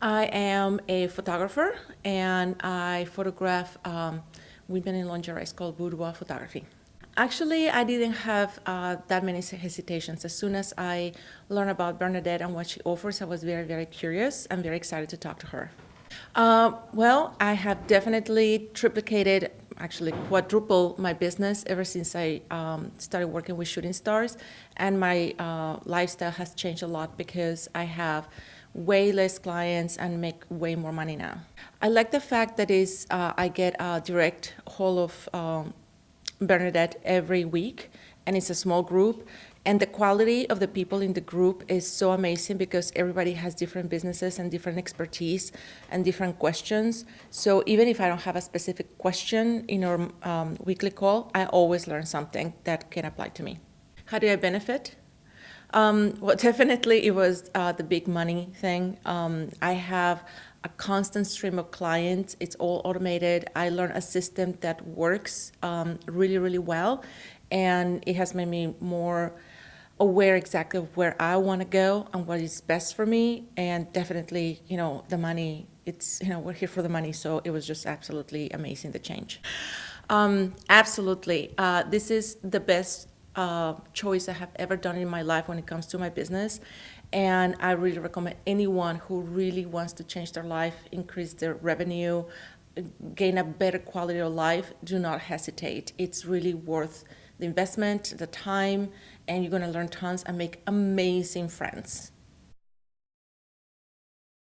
I am a photographer and I photograph um, women in lingerie. It's called boudoir photography. Actually, I didn't have uh, that many hesitations. As soon as I learned about Bernadette and what she offers, I was very, very curious and very excited to talk to her. Uh, well, I have definitely triplicated, actually quadrupled my business ever since I um, started working with shooting stars. And my uh, lifestyle has changed a lot because I have way less clients and make way more money now. I like the fact that is uh, I get a direct haul of um, Bernadette every week, and it's a small group. And the quality of the people in the group is so amazing because everybody has different businesses and different expertise and different questions. So even if I don't have a specific question in our um, weekly call, I always learn something that can apply to me. How do I benefit? Um, well, definitely it was uh, the big money thing. Um, I have a constant stream of clients. It's all automated. I learned a system that works um, really, really well, and it has made me more aware exactly of where I want to go and what is best for me. And definitely, you know, the money. It's you know we're here for the money, so it was just absolutely amazing the change. Um, absolutely, uh, this is the best uh, choice I have ever done in my life when it comes to my business. And I really recommend anyone who really wants to change their life, increase their revenue, gain a better quality of life, do not hesitate. It's really worth the investment, the time, and you're going to learn tons and make amazing friends.